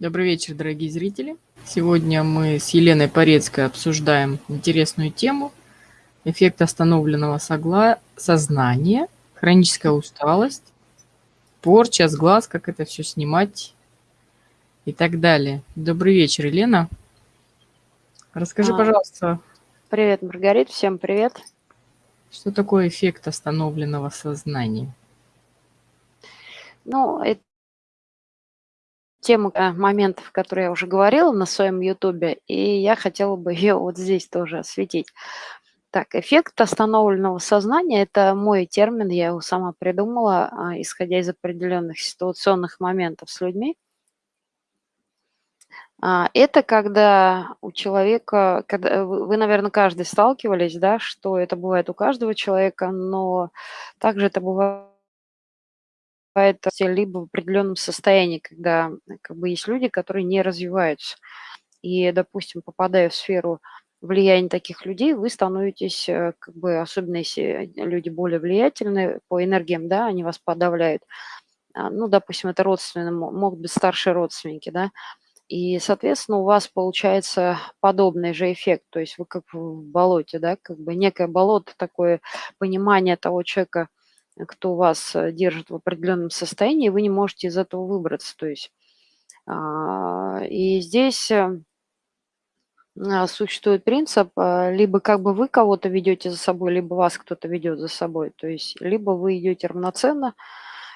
Добрый вечер, дорогие зрители. Сегодня мы с Еленой Порецкой обсуждаем интересную тему эффект остановленного согла... сознания, хроническая усталость, порча с глаз, как это все снимать и так далее. Добрый вечер, Елена. Расскажи, А, пожалуйста, Привет, Маргарит, всем привет. что такое эффект остановленного сознания? Ну, это тема э, моментов, которые я уже говорила на своем ютубе, и я хотела бы ее вот здесь тоже осветить. Так, эффект остановленного сознания– это мой термин, я его сама придумала, а, исходя из определенных ситуационных моментов с людьми. А, Это когда у человека, когда вы, вы, наверное, каждый сталкивались, да, что это бывает у каждого человека, но также это бывает либо в определенном состоянии, когда э, как бы есть люди, которые не развиваются. И, допустим, попадая в сферу влияния таких людей, вы становитесь, э, как бы, особенно если люди более влиятельные по энергиям, да, они вас подавляют. А, Ну, допустим, это родственные, мо- могут быть старшие родственники, да, и, соответственно, у вас получается подобный же эффект, то есть вы как в болоте, да, как бы некое болото, такое понимание того человека, кто вас э, держит в определенном состоянии, вы не можете из этого выбраться. То есть а, и здесь э, а, существует принцип, а, либо как бы вы кого-то ведете за собой, либо вас кто-то ведет за собой. То есть либо вы идете равноценно,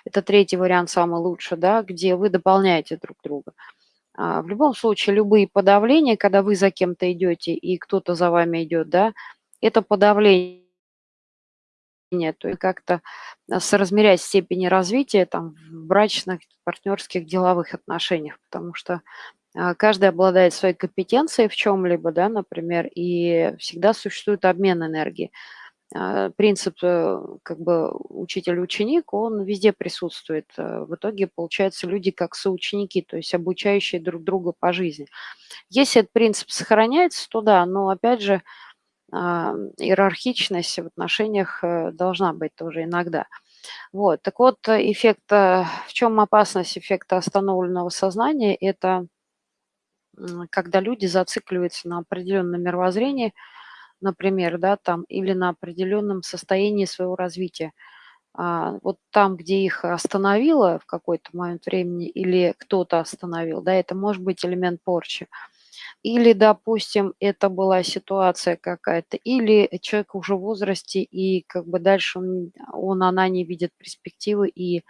это третий вариант самый лучший, да, где вы дополняете друг друга. В любом случае, любые подавления, когда вы за кем-то идете и кто-то за вами идет, да, это подавление, то есть как-то а, соразмерять степени развития там в брачных, партнерских, деловых отношениях, потому что а, каждый обладает своей компетенцией в чем-либо, да, например, и всегда существует обмен энергии. А, Принцип э, как бы учитель-ученик, он везде присутствует. В итоге получаются люди как соученики, то есть обучающие друг друга по жизни. Если этот принцип сохраняется, то да, но опять же иерархичность в отношениях э, должна быть тоже иногда. Вот, так вот, э, эффект, э, в чем опасность эффекта остановленного сознания? Это когда люди зацикливаются на определенном мировоззрении, например, да, там, или на определенном состоянии своего развития. А, вот там, где их остановило в какой-то момент времени или кто-то остановил, да, это может быть элемент порчи. Или, допустим, это была ситуация какая-то, или человек уже в возрасте, и как бы дальше он, он она не видит перспективы, и,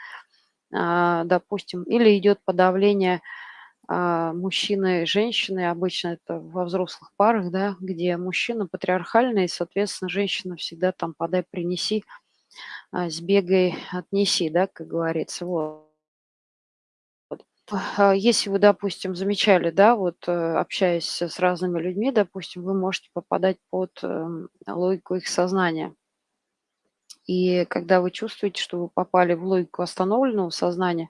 а, допустим, или идет подавление а, мужчины и женщины, обычно это во взрослых парах, да, где мужчина патриархальный, и, соответственно, женщина всегда там подай, принеси, а, сбегай, отнеси, да, как говорится, вот. А, Если вы, допустим, замечали, да, вот э, общаясь с разными людьми, допустим, вы можете попадать под эм, логику их сознания. И когда вы чувствуете, что вы попали в логику остановленного сознания,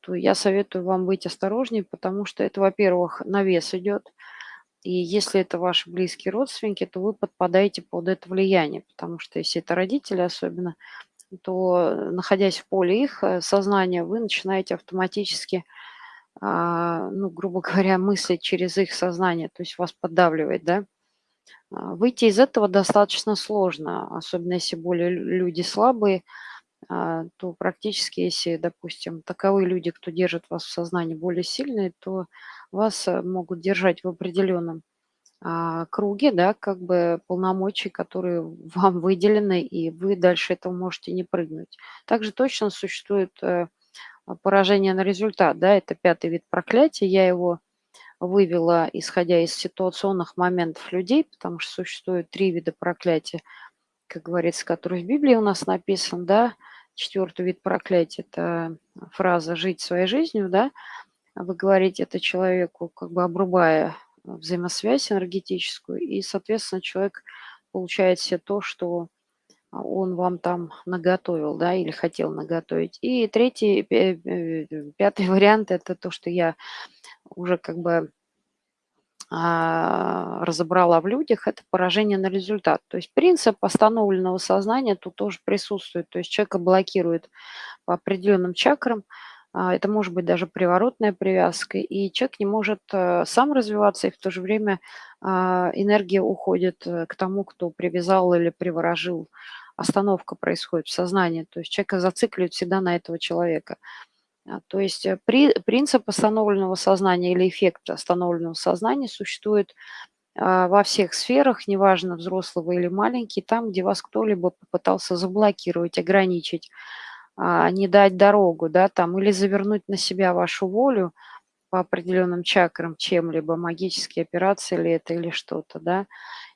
то я советую вам быть осторожнее, потому что это, во-первых, на вес идет. И если это ваши близкие родственники, то вы подпадаете под это влияние, потому что если это родители особенно, то, находясь в поле их э, сознания, вы начинаете автоматически, а, ну, грубо говоря, мыслить через их сознание, то есть вас поддавливает, да. А, Выйти из этого достаточно сложно, особенно если более лю- люди слабые, а, то практически, если, допустим, таковые люди, кто держит вас в сознании, более сильные, то вас э, могут держать в определенном круге, да, как бы полномочий, которые вам выделены, и вы дальше этого можете не прыгнуть. Также точно существует э, а, поражение на результат, да, это пятый вид проклятия. Я его вывела, исходя из ситуационных моментов людей, потому что существует три вида проклятия, как говорится, которые в Библии у нас написан, да. Четвертый вид проклятия– это фраза «жить своей жизнью», да. Вы говорите это человеку, как бы обрубая взаимосвязь энергетическую, и, соответственно, человек получает себе то, что а, он вам там наготовил, да, или хотел наготовить. И третий, пе- пе- пятый вариант– это то, что я уже как бы а, разобрала в людях, это поражение на результат. То есть принцип остановленного сознания тут тоже присутствует. То есть человека блокирует по определенным чакрам, это может быть даже приворотная привязка, и человек не может э, сам развиваться, и в то же время а, энергия уходит э, к тому, кто привязал или приворожил. Остановка происходит в сознании, то есть человека зацикливает всегда на этого человека. А, то есть э, при, принцип остановленного сознания или эффект остановленного сознания существует во всех сферах, неважно, взрослого или маленький, там, где вас кто-либо попытался заблокировать, ограничить, а, не дать дорогу, да, там, или завернуть на себя вашу волю по определенным чакрам чем-либо, магические операции или это, или что-то, да,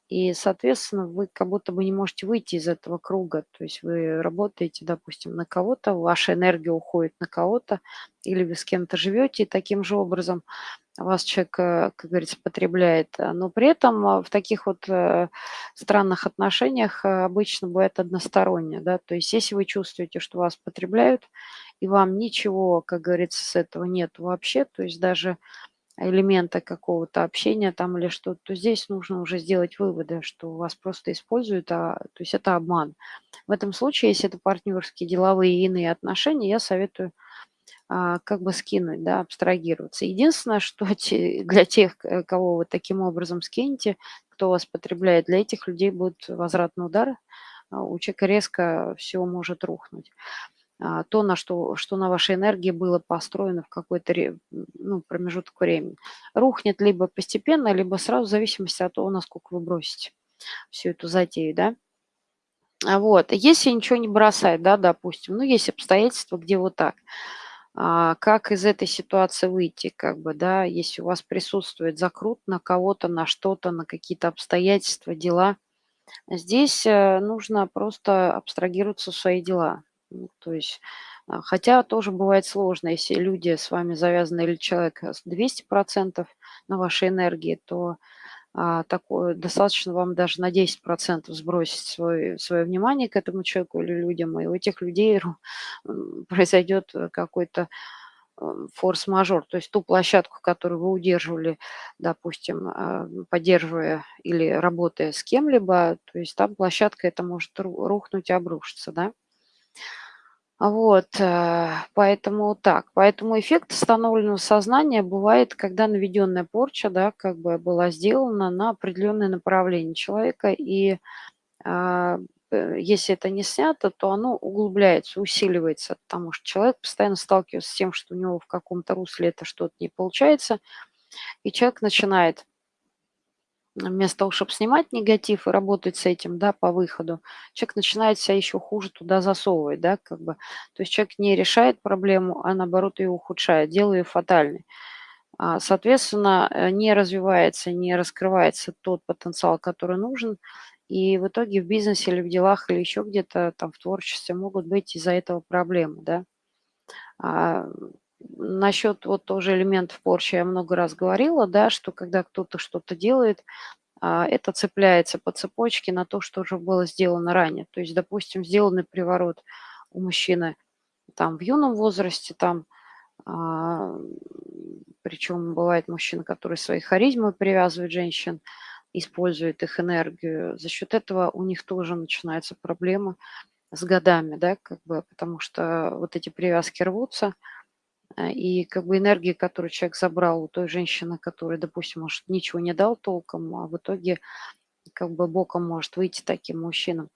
и, соответственно, вы как будто бы не можете выйти из этого круга, то есть вы работаете, допустим, на кого-то, ваша энергия уходит на кого-то, или вы с кем-то живете и таким же образом вас человек, э, как говорится, потребляет. А, но при этом а, в таких вот э, странных отношениях э, обычно бывает односторонне. Да? То есть если вы чувствуете, что вас потребляют, и вам ничего, как говорится, с этого нет вообще, то есть даже элемента какого-то общения там или что-то, то здесь нужно уже сделать выводы, что вас просто используют, а, то есть это обман. В этом случае, если это партнерские, деловые и иные отношения, я советую как бы скинуть, да, абстрагироваться. Единственное, что для тех, кого вы таким образом скинете, кто вас потребляет, для этих людей будет возвратный удар, а, у человека резко все может рухнуть. А, то, на что, что на вашей энергии было построено в какой-то ну, промежуток времени. Рухнет либо постепенно, либо сразу в зависимости от того, насколько вы бросите всю эту затею, да. Вот, если ничего не бросать, да, допустим, ну, есть обстоятельства, где вот так – а, как из этой ситуации выйти, как бы, да, если у вас присутствует закрут на кого-то, на что-то, на какие-то обстоятельства, дела. Здесь э, нужно просто абстрагироваться в свои дела. Ну, то есть, а, хотя тоже бывает сложно, если люди с вами завязаны или человек с 200% на вашей энергии, то а, такое, достаточно вам даже на 10% сбросить свой, свое внимание к этому человеку или людям, и у этих людей произойдет какой-то форс-мажор, то есть ту площадку, которую вы удерживали, допустим, а, поддерживая или работая с кем-либо, то есть там площадка это может рухнуть и обрушиться, да. Вот, э, поэтому так. Поэтому эффект остановленного сознания бывает, когда наведенная порча, да, как бы была сделана на определенное направление человека, и а, э, если это не снято, то оно углубляется, усиливается, потому что человек постоянно сталкивается с тем, что у него в каком-то русле это что-то не получается, и человек начинает вместо того, чтобы снимать негатив и работать с этим, да, по выходу, человек начинает себя еще хуже туда засовывать, да, как бы. То есть человек не решает проблему, а наоборот ее ухудшает, делая ее фатальной. А, соответственно, э, не развивается, не раскрывается тот потенциал, который нужен, и в итоге в бизнесе или в делах или еще где-то там в творчестве могут быть из-за этого проблемы, да. Насчет вот тоже элементов порчи я много раз говорила, да, что когда кто-то что-то делает, а, это цепляется по цепочке на то, что уже было сделано ранее. То есть, допустим, сделанный приворот у мужчины там в юном возрасте, там, а, причем бывает мужчина, который своей харизмой привязывает женщин, использует их энергию. За счет этого у них тоже начинается проблема с годами, да, как бы, потому что вот эти привязки рвутся – и как бы энергии, которую человек забрал у той женщины, которая, допустим, может, ничего не дал толком, а в итоге как бы боком может выйти таким мужчинам.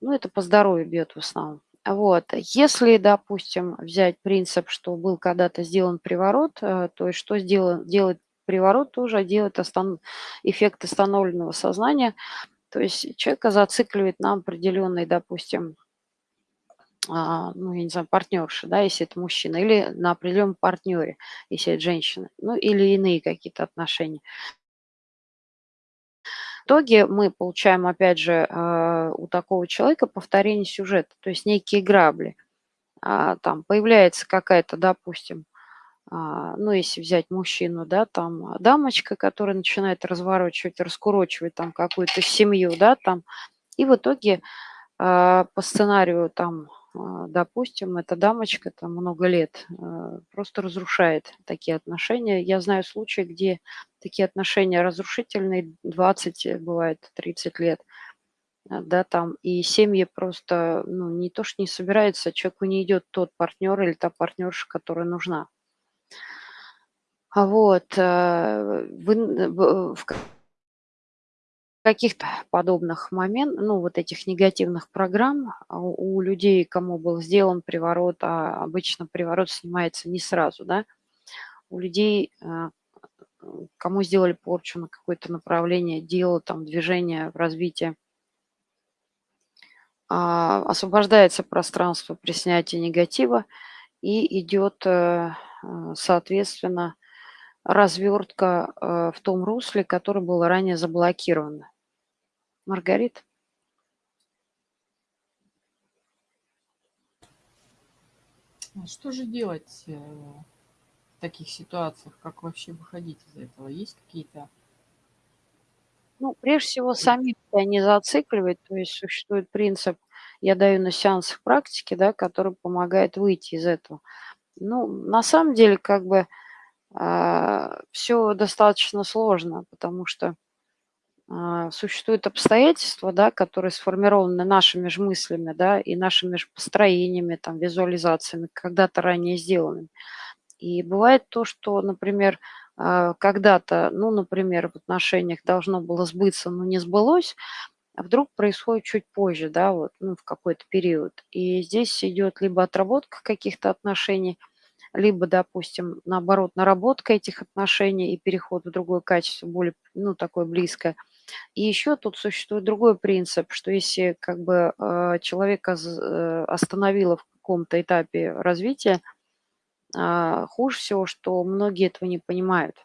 Ну, это по здоровью бьет в основном. Вот. Если, допустим, взять принцип, что был когда-то сделан приворот, э, то есть что сделать, делать приворот тоже, делать остан... эффект остановленного сознания, то есть человека зацикливает на определенный, допустим, а, ну, я не знаю, партнерши, да, если это мужчина, или на определенном партнере, если это женщина, ну, или иные какие-то отношения. В итоге мы получаем, опять же, а, у такого человека повторение сюжета, то есть некие грабли. А, там появляется какая-то, допустим, ну, если взять мужчину, да, там дамочка, которая начинает разворачивать, раскурочивать там какую-то семью, да, там, и в итоге по сценарию там а, допустим, эта дамочка там много лет а, просто разрушает такие отношения. Я знаю случаи, где такие отношения разрушительные, 20, бывает 30 лет. А, да, там и семьи просто, ну, не то что не собираются, человеку не идет тот партнер или та партнерша, которая нужна. А вот, э, вы в каких-то подобных момент ну, вот этих негативных программ, а, у людей, кому был сделан приворот, а обычно приворот снимается не сразу, да, у людей, э, кому сделали порчу на какое-то направление дела, там, движение, развитие а, освобождается пространство при снятии негатива и идет, э, э, соответственно, развертка, в том русле, которое было ранее заблокировано. Маргарита? А что же делать, э, в таких ситуациях? Как вообще выходить из этого? Есть какие-то Ну, прежде всего, самим себя не зацикливать. То есть существует принцип, я даю на сеансах практики, да, который помогает выйти из этого. Ну, на самом деле, как бы, а, всё достаточно сложно, потому что, существуют обстоятельства, да, которые сформированы нашими же мыслями, да, и нашими же построениями, там, визуализациями, когда-то ранее сделанными. И бывает то, что, например, а, когда-то, ну, например, в отношениях должно было сбыться, но не сбылось, а вдруг происходит чуть позже, да, вот, ну, в какой-то период. И здесь идет либо отработка каких-то отношений, либо, допустим, наоборот, наработка этих отношений и переход в другое качество, более, ну, такое близкое. И еще тут существует другой принцип, что если как бы э, человека э, остановило в каком-то этапе развития, а, хуже всего, что многие этого не понимают.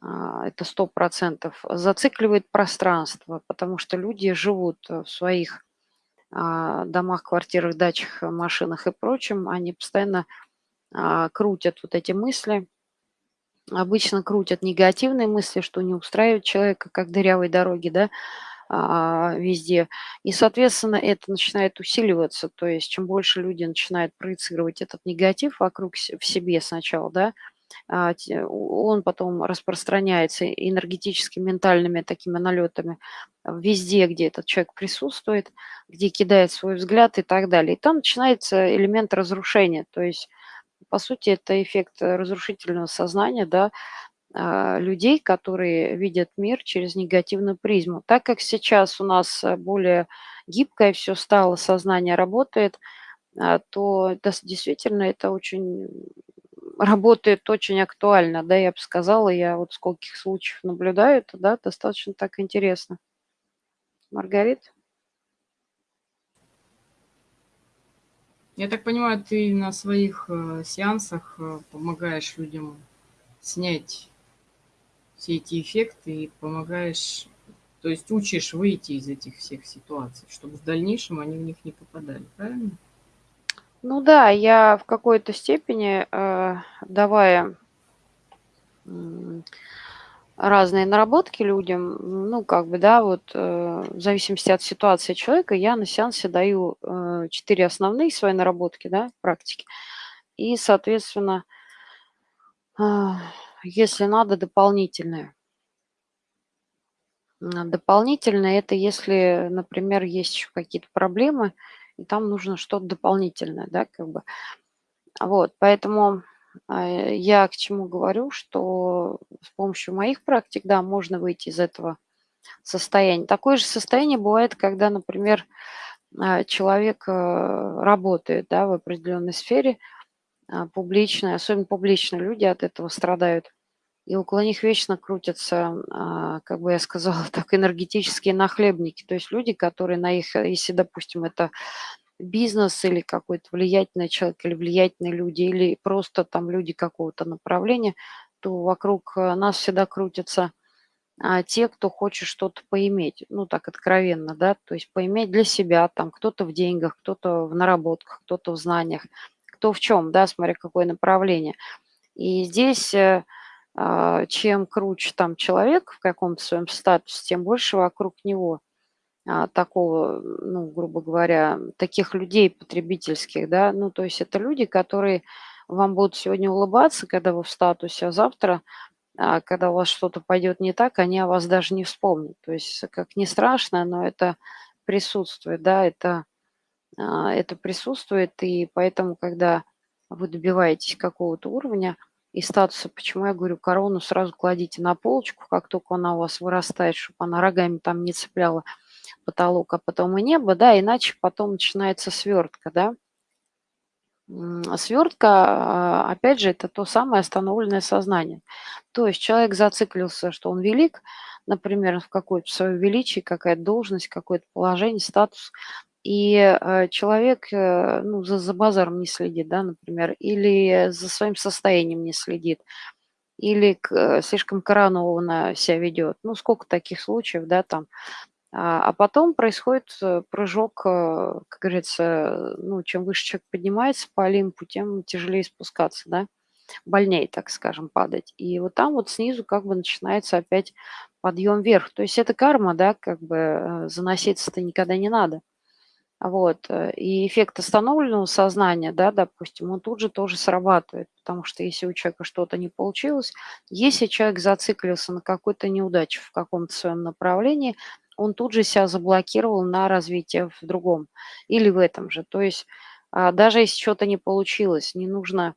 А, это сто процентов Зацикливает пространство, потому что люди живут в своих а, домах, квартирах, дачах, машинах и прочем. Они постоянно крутят вот эти мысли. Обычно крутят негативные мысли, что не устраивает человека, как дырявой дороги, да, везде. И, соответственно, это начинает усиливаться. То есть чем больше люди начинают проецировать этот негатив вокруг в себе сначала, да, а, он потом распространяется энергетически, ментальными такими налетами везде, где этот человек присутствует, где кидает свой взгляд и так далее. И там начинается элемент разрушения. То есть, по сути, это эффект разрушительного сознания, да, а, людей, которые видят мир через негативную призму. Так как сейчас у нас э, более гибкое все стало, сознание работает, а, то это действительно это очень работает очень актуально, да, я бы сказала. Я вот скольких случаев наблюдаю, это, да, достаточно так интересно. Маргарита? Я так понимаю, ты на своих, э, сеансах, э, помогаешь людям снять все эти эффекты и помогаешь, то есть учишь выйти из этих всех ситуаций, чтобы в дальнейшем они в них не попадали, правильно? Ну да, я в какой-то степени, э, давая разные наработки людям, ну, как бы, да, вот, э, в зависимости от ситуации человека, я на сеансе даю, э, 4 основные свои наработки, да, практики. И, соответственно, а, если надо, дополнительные. Дополнительное- это если, например, есть еще какие-то проблемы, и там нужно что-то дополнительное, да, как бы. Вот, поэтому, э, я к чему говорю, что с помощью моих практик, да, можно выйти из этого состояния. Такое же состояние бывает, когда, например, э, человек, э, работает, да, в определенной сфере, публичной, особенно публичные люди от этого страдают и около них вечно крутятся, а, как бы я сказала так, энергетические нахлебники. То есть люди, которые на их, если, допустим, это бизнес или какой-то влиятельный человек, или влиятельные люди, или просто там люди какого-то направления, то вокруг э, нас всегда крутятся а, те, кто хочет что-то поиметь, ну так откровенно, да, то есть поиметь для себя, там кто-то в деньгах, кто-то в наработках, кто-то в знаниях, кто в чем, да, смотря какое направление. И здесь э, а, чем круче там человек в каком-то своем статусе, тем больше вокруг него такого, ну, грубо говоря, таких людей потребительских, да, ну, то есть это люди, которые вам будут сегодня улыбаться, когда вы в статусе, а завтра, а, когда у вас что-то пойдет не так, они о вас даже не вспомнят. То есть, как не страшно, но это присутствует, да, это, а, это присутствует, и поэтому, когда вы добиваетесь какого-то уровня и статуса, почему я говорю, корону сразу кладите на полочку, как только она у вас вырастает, чтобы она рогами там не цепляла потолок, а потом и небо, да, иначе потом начинается свертка, да. Свертка, а, опять же, это то самое остановленное сознание. То есть человек зациклился, что он велик, например, в какое-то свое величие, какая-то должность, какое-то положение, статус, и э, человек э, ну, за, за базаром не следит, да, например, или за своим состоянием не следит, или к, слишком коронованно себя ведет. Ну, сколько таких случаев, да, там. А, а потом происходит э, прыжок, как говорится, ну, чем выше человек поднимается по Олимпу, тем тяжелее спускаться, да, больнее, так скажем, падать. И вот там вот снизу как бы начинается опять подъем вверх. То есть это карма, да, как бы заноситься-то никогда не надо. Вот. Э, и эффект остановленного сознания, да, допустим, он тут же тоже срабатывает, потому что если у человека что-то не получилось, если человек зациклился на какой-то неудаче в каком-то своем направлении, он тут же себя заблокировал на развитие в другом или в этом же. То есть а, даже если что-то не получилось, не нужно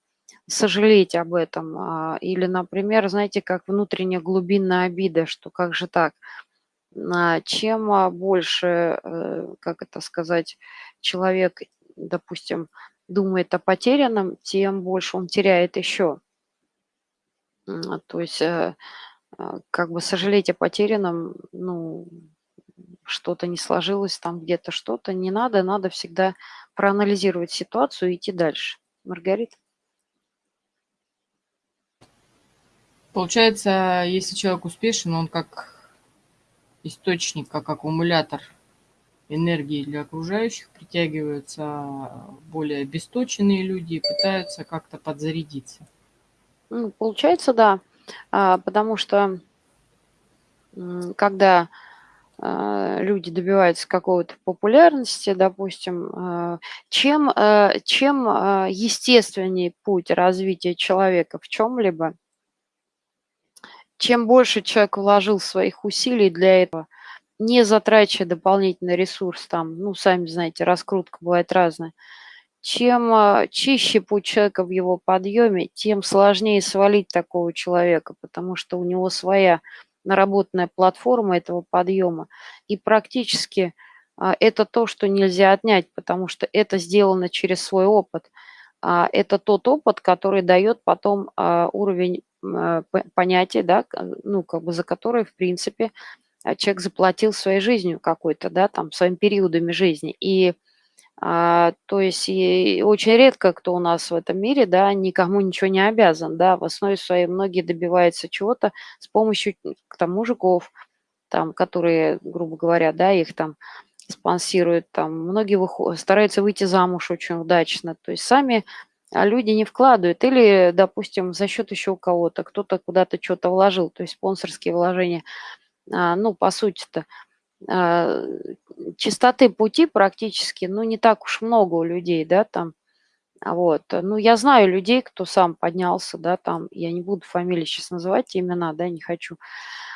сожалеть об этом. А, или, например, знаете, как внутренняя глубинная обида, что как же так – чем а, больше, э, как это сказать, человек, допустим, думает о потерянном, тем больше он теряет еще. То есть э, а, как бы сожалеть о потерянном, ну, что-то не сложилось, там где-то что-то, не надо, надо всегда проанализировать ситуацию и идти дальше. Маргарита? Получается, если человек успешен, он как источник, как аккумулятор энергии для окружающих, притягиваются более обесточенные люди и пытаются как-то подзарядиться. Ну, получается, да, а, потому что когда а, люди добиваются какого-то популярности, допустим, а, чем, чем естественнее путь развития человека в чем-либо, чем больше человек вложил своих усилий для этого, не затрачивая дополнительный ресурс, там, ну, сами знаете, раскрутка бывает разная, чем а, чище путь человека в его подъеме, тем сложнее свалить такого человека, потому что у него своя наработанная платформа этого подъема. И практически а, это то, что нельзя отнять, потому что это сделано через свой опыт. А, это тот опыт, который дает потом уровень а, понятие, да, ну, как бы за которое, в принципе, а, человек заплатил своей жизнью какой-то, да, там, своими периодами жизни. И а, то есть и очень редко кто у нас в этом мире, да, никому ничего не обязан, да, в основе своей многие добиваются чего-то с помощью, там, мужиков, там, которые, грубо говоря, да, их там спонсируют, там, многие выходят, стараются выйти замуж очень удачно, то есть сами а люди не вкладывают. Или, допустим, за счет еще у кого-то, кто-то куда-то что-то вложил, то есть спонсорские вложения. А, ну, по сути-то, а, чистоты пути практически, ну, не так уж много у людей, да, там. Вот. Ну, я знаю людей, кто сам поднялся, да, там, я не буду фамилии сейчас называть, имена, да, не хочу.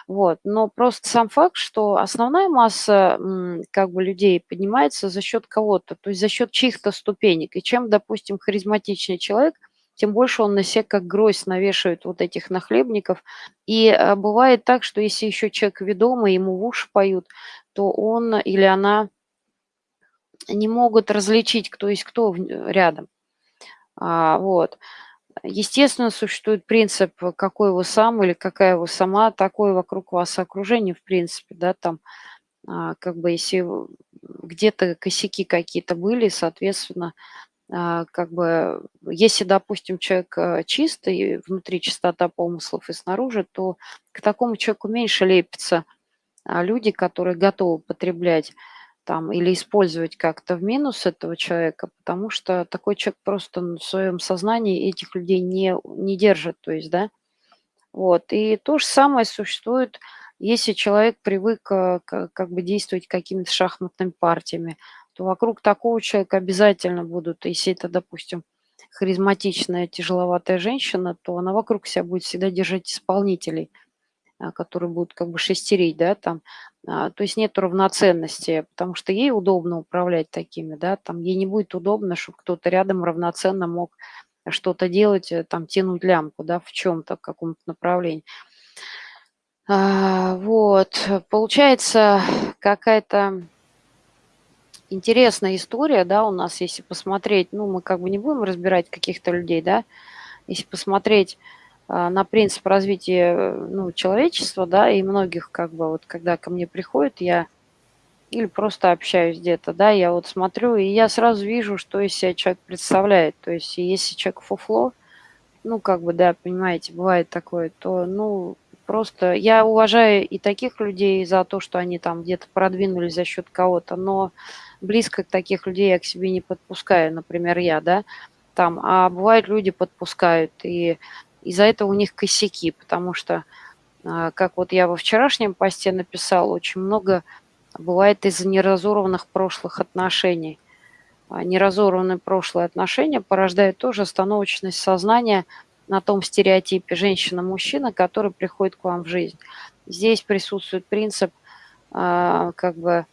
Вот. Но просто сам факт, что основная масса как бы людей поднимается за счет кого-то, то есть за счет чьих-то ступенек. И чем, допустим, харизматичнее человек, тем больше он на себя как гроздь навешивает вот этих нахлебников. И а, бывает так, что если еще человек ведомый, ему в уши поют, то он или она не могут различить, кто есть кто рядом. А, вот. Естественно, существует принцип, какой вы сам или какая вы сама, такое вокруг вас окружение, в принципе, да, там, а, как бы, если где-то косяки какие-то были, соответственно, а, как бы, если, допустим, человек а, чистый, внутри чистота помыслов и снаружи, то к такому человеку меньше лепится люди, которые готовы потреблять там или использовать как-то в минус этого человека, потому что такой человек просто в своем сознании этих людей не, не держит, то есть, да. Вот, и то же самое существует, если человек привык э, как бы действовать какими-то шахматными партиями, то вокруг такого человека обязательно будут, если это, допустим, харизматичная, тяжеловатая женщина, то она вокруг себя будет всегда держать исполнителей – которые будут как бы шестерить, да, там, а, то есть нет равноценности, потому что ей удобно управлять такими, да, там ей не будет удобно, чтобы кто-то рядом равноценно мог что-то делать, э, там, тянуть лямку, да, в чем-то, в каком-то направлении. А, вот, получается какая-то интересная история, да, у нас, если посмотреть, ну, мы как бы не будем разбирать каких-то людей, да, если посмотреть а, на принцип развития э, ну, человечества, да, и многих, как бы, вот когда ко мне приходят, я или просто общаюсь где-то, да, я вот смотрю, и я сразу вижу, что из себя человек представляет. То есть если человек фуфло, ну, как бы, да, понимаете, бывает такое, то, ну, просто я уважаю и таких людей за то, что они там где-то продвинулись за счет кого-то, но близко к таких людей я к себе не подпускаю, например, я, да, там, а бывают люди подпускают, и из-за этого у них косяки, потому что, а, как вот я во вчерашнем посте написал, очень много бывает из-за неразорванных прошлых отношений. А неразорванные прошлые отношения порождают тоже остановочность сознания на том стереотипе женщина-мужчина, который приходит к вам в жизнь. Здесь присутствует принцип а, как бы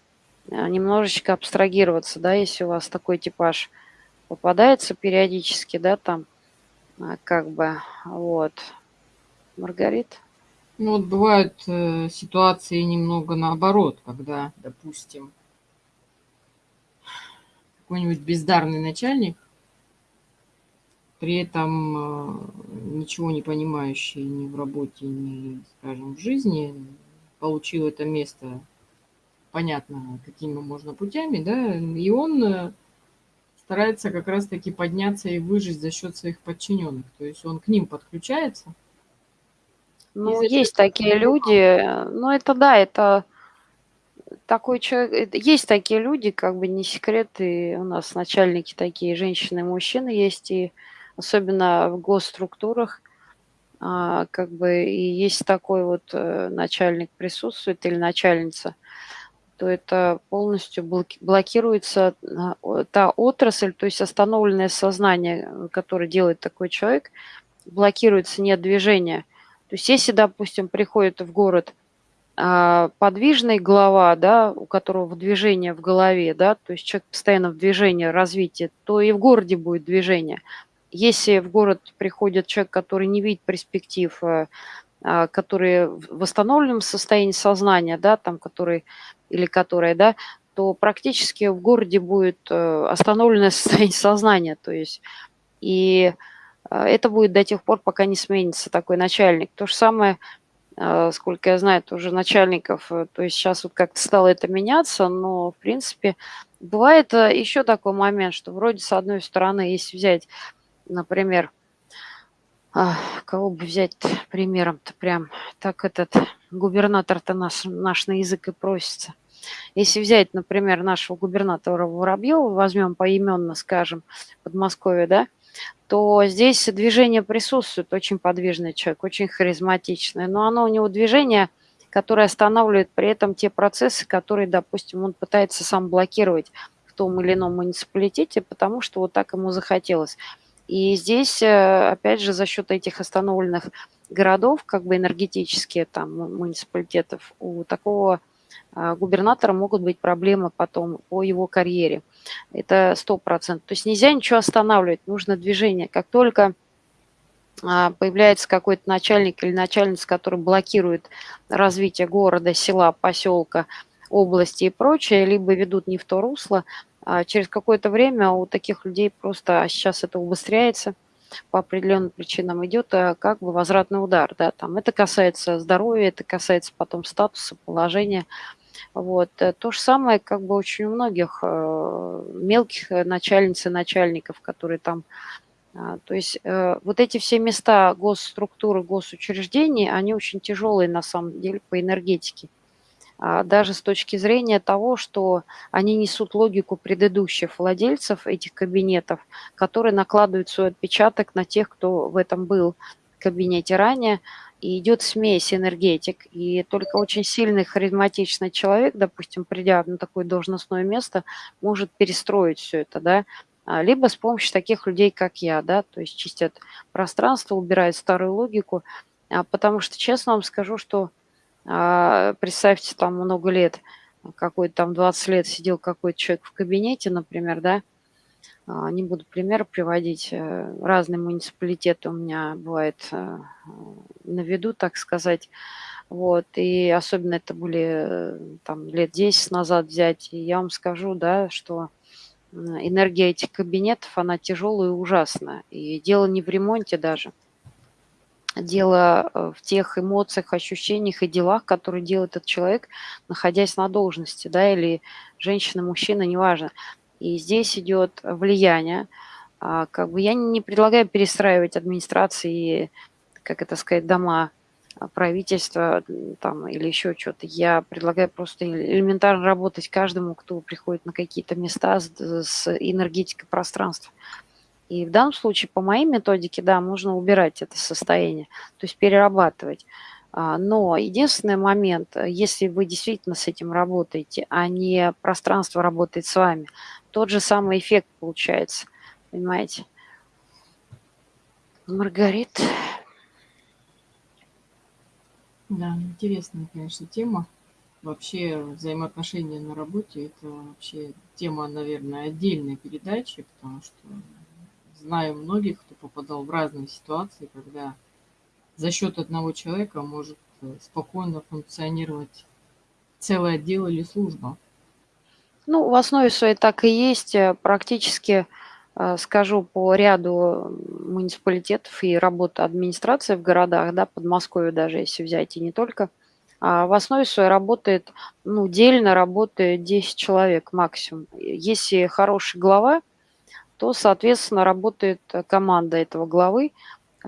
немножечко абстрагироваться, да, если у вас такой типаж попадается периодически, да, там, как бы, вот. Маргарит? Ну, вот бывают э, ситуации немного наоборот, когда, допустим, какой-нибудь бездарный начальник, при этом э, ничего не понимающий ни в работе, ни, скажем, в жизни, получил это место, понятно, какими можно путями, да, и он э, старается как раз-таки подняться и выжить за счет своих подчиненных. То есть он к ним подключается. Ну, есть такие люди, ну это да, это такой человек, есть такие люди, как бы не секрет, и у нас начальники такие, женщины и мужчины есть, и особенно в госструктурах, а, как бы и есть такой вот э, начальник присутствует или начальница – то это полностью блокируется а, та отрасль, то есть остановленное сознание, э, которое делает такой человек, блокируется нет движения. То есть если, допустим, приходит в город а, подвижный глава, да, у которого движение в голове, да, то есть человек постоянно в движении, развитии, то и в городе будет движение. Если в город приходит человек, который не видит перспектив, э, а, который в восстановленном состоянии сознания, да, там, который или которая, да, то практически в городе будет э, остановленное состояние сознания, то есть и э, это будет до тех пор, пока не сменится такой начальник. То же самое, сколько я знаю, тоже начальников, то есть сейчас вот как-то стало это меняться, но в принципе бывает еще такой момент, что вроде с одной стороны, если взять, например, а, кого бы взять примером-то прям? Так этот губернатор-то наш, наш на язык и просится. Если взять, например, нашего губернатора Воробьева, возьмем поименно, скажем, Подмосковье, да, то здесь движение присутствует, очень подвижный человек, очень харизматичный, но оно у него движение, которое останавливает при этом те процессы, которые, допустим, он пытается сам блокировать в том или ином муниципалитете, потому что вот так ему захотелось. И здесь, э, опять же, за счет этих остановленных городов, как бы энергетические там муниципалитетов, у такого губернатора могут быть проблемы потом по его карьере. Это сто процентов. То есть нельзя ничего останавливать, нужно движение. Как только а, появляется какой-то начальник или начальница, который блокирует развитие города, села, поселка, области и прочее, либо ведут не в то русло, а через какое-то время у таких людей просто, а сейчас это убыстряется, по определенным причинам идет как бы возвратный удар, да, там это касается здоровья, это касается потом статуса, положения, вот. Э, то же самое как бы очень у многих э, мелких начальниц и начальников, которые там а, то есть вот эти все места госструктуры, госучреждений, они очень тяжелые на самом деле по энергетике. А, даже с точки зрения того, что они несут логику предыдущих владельцев этих кабинетов, которые накладывают свой отпечаток на тех, кто в этом был в кабинете ранее, и идет смесь энергетик. И только очень сильный, харизматичный человек, допустим, придя на такое должностное место, может перестроить все это, да, а, либо с помощью таких людей, как я, да, то есть чистят пространство, убирают старую логику, а, потому что, честно вам скажу, что А, представьте, там много лет, какой-то там 20 лет сидел какой-то человек в кабинете, например, да, не буду пример приводить, э, разные муниципалитеты у меня бывает э, на виду, так сказать. Вот, и особенно это были э, там лет 10 назад взять, и я вам скажу, да, что энергия этих кабинетов, она тяжелая и ужасная. И дело не в ремонте даже. Дело в тех эмоциях, ощущениях и делах, которые делает этот человек, находясь на должности, да, или женщина, мужчина, неважно. И здесь идет влияние. А, как бы я не предлагаю перестраивать администрации, как это сказать, дома а, правительства там, или еще что-то. Я предлагаю просто элементарно работать каждому, кто приходит на какие-то места с, с энергетикой пространства. И в данном случае по моей методике, да, можно убирать это состояние, то есть перерабатывать. А, но единственный момент, если вы действительно с этим работаете, а не пространство работает с вами, тот же самый эффект получается, понимаете? Маргарит. Да, интересная, конечно, тема. Вообще взаимоотношения на работе – это вообще тема, наверное, отдельной передачи, потому что знаю многих, кто попадал в разные ситуации, когда за счет одного человека может э, спокойно функционировать целый отдел или служба. Ну, в основе своей так и есть. Э, практически, э, скажу, по ряду муниципалитетов и работы администрации в городах, да, Подмосковье даже, если взять, и не только, а в основе своей работает, ну, дельно работает 10 человек максимум. Если хороший глава, то, соответственно, работает команда этого главы,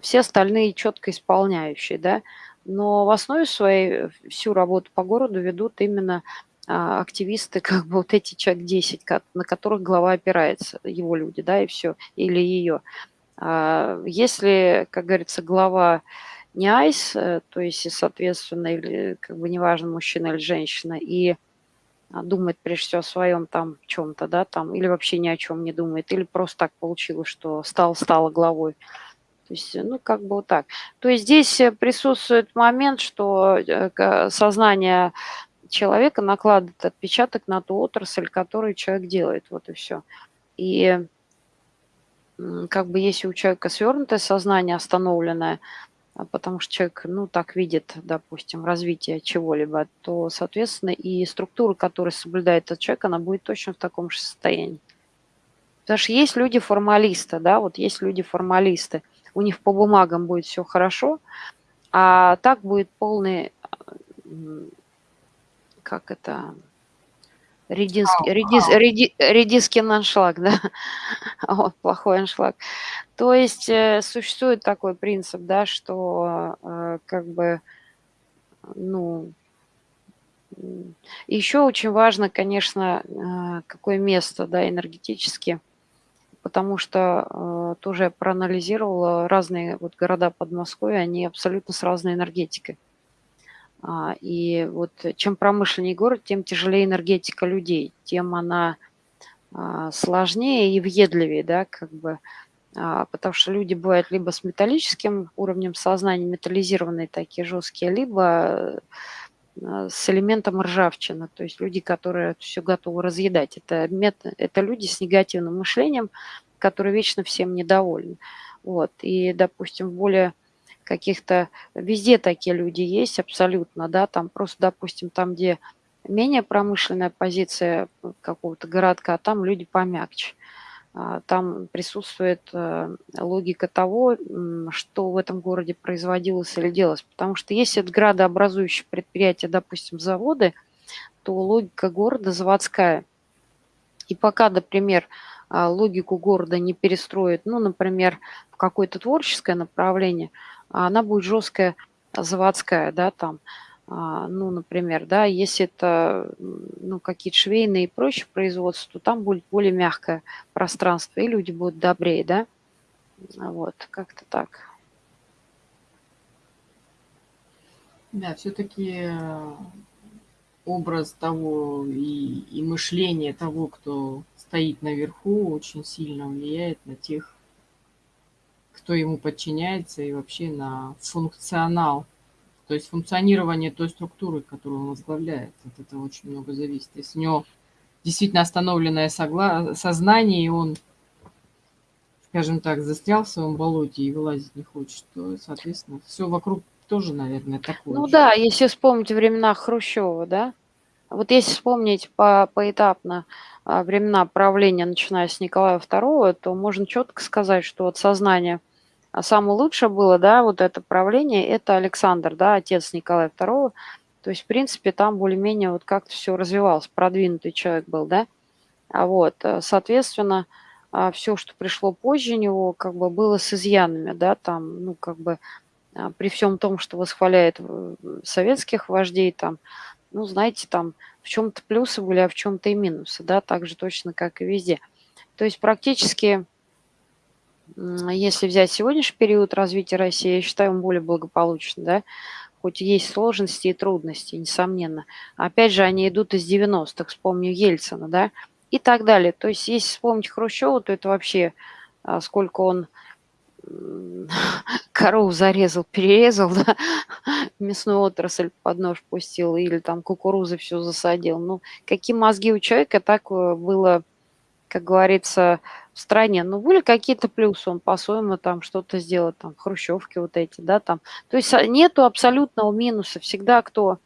все остальные четко исполняющие, да. Но в основе своей всю работу по городу ведут именно активисты, как бы вот эти человек 10, на которых глава опирается, его люди, да, и все, или ее. А, если, как говорится, глава не айс, э, то есть, соответственно, или как бы неважно, мужчина или женщина, и думает прежде всего о своем там чем-то, да, там, или вообще ни о чем не думает, или просто так получилось, что стал, стала главой. То есть, ну, как бы вот так. То есть здесь э, присутствует момент, что э, сознание человека накладывает отпечаток на ту отрасль, которую человек делает. Вот и все. И как бы если у человека свернутое сознание, остановленное, а потому что человек, ну, так видит, допустим, развитие чего-либо, то, соответственно, и структура, которую соблюдает этот человек, она будет точно в таком же состоянии. Потому что есть люди-формалисты, да, вот есть люди-формалисты, у них по бумагам будет все хорошо, а так будет полный как это, рединский, редис, реди, редиский аншлаг, да, вот, плохой аншлаг. То есть э, существует такой принцип, да, что э, как бы, ну, еще очень важно, конечно, э, какое место, да, энергетически, потому что тоже проанализировала разные вот города Подмосковья, они абсолютно с разной энергетикой. А, и вот чем промышленнее город, тем тяжелее энергетика людей, тем она а, сложнее и въедливее, да, как бы, а, потому что люди бывают либо с металлическим уровнем сознания, металлизированные такие жесткие, либо с элементом ржавчины, то есть люди, которые все готовы разъедать. Это, это люди с негативным мышлением, которые вечно всем недовольны. Вот. И, допустим, в более каких-то... Везде такие люди есть абсолютно, да, там просто, допустим, там, где менее промышленная позиция какого-то городка, там люди помягче. А, там присутствует э, логика того, что в этом городе производилось или делалось. Потому что если это градообразующие предприятия, допустим, заводы, то логика города заводская. И пока, например, а, логику города не перестроит, ну, например, в какое-то творческое направление – а она будет жесткая заводская, да, там, а, ну, например, да, если это, ну, какие-то швейные и прочие производства, то там будет более мягкое пространство, и люди будут добрее, да, вот, как-то так. Да, все-таки э, образ того и, и мышление того, кто стоит наверху, очень сильно влияет на тех, кто ему подчиняется и вообще на функционал То есть функционирование той структуры, которую он возглавляет, от этого очень много зависит. Если у него действительно остановленное согла... сознание, и он, скажем так, застрял в своем болоте и вылазить не хочет, то, соответственно, все вокруг тоже, наверное, такое Ну же. да, если вспомнить времена Хрущева, да, вот если вспомнить по, поэтапно времена правления, начиная с Николая II, то можно четко сказать, что от сознания а самое лучшее было, да, вот это правление, это Александр, да, отец Николая II. То есть, в принципе, там более-менее вот как-то все развивалось, продвинутый человек был, да. А вот, э, соответственно, а, все, что пришло позже него, как бы было с изъянами, да, там, ну, как бы а, при всем том, что восхваляет э, советских вождей, там, ну, знаете, там в чем-то плюсы были, а в чем-то и минусы, да, так же точно, как и везде. То есть практически, если взять сегодняшний период развития России, я считаю, он более благополучный, да, хоть есть сложности и трудности, несомненно. Опять же, они идут из 90-х, вспомню Ельцина, да, и так далее. То есть, если вспомнить Хрущева, то это вообще а, сколько он корову зарезал, перерезал, да, мясную отрасль под нож пустил или там кукурузы все засадил. Ну, какие мозги у человека, так э, было, как говорится, в стране. Ну, были какие-то плюсы, он по-своему там что-то сделал, там, хрущевки вот эти, да, там. То есть а, нету абсолютного минуса. Всегда кто